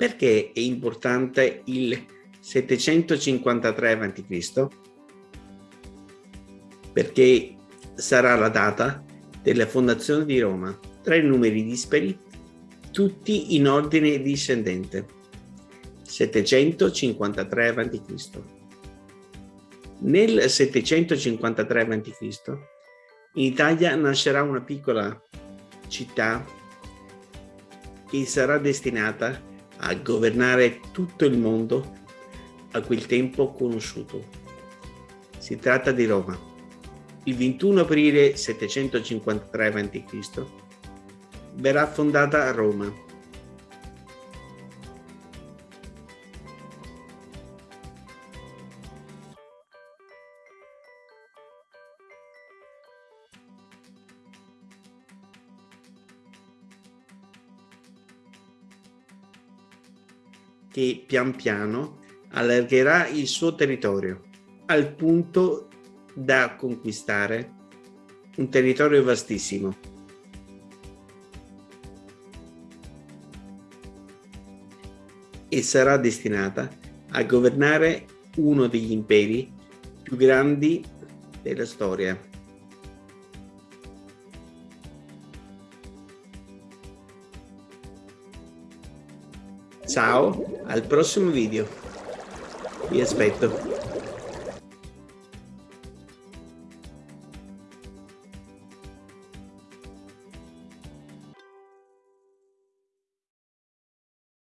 Perché è importante il 753 a.C.? Perché sarà la data della fondazione di Roma, tre numeri dispari, tutti in ordine discendente. 753 a.C. Nel 753 a.C. in Italia nascerà una piccola città che sarà destinata a governare tutto il mondo a quel tempo conosciuto. Si tratta di Roma. Il 21 aprile 753 a.C. verrà fondata Roma. Che pian piano allargherà il suo territorio al punto da conquistare un territorio vastissimo. E sarà destinata a governare uno degli imperi più grandi della storia. Ciao, al prossimo video. Vi aspetto.